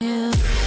Yeah.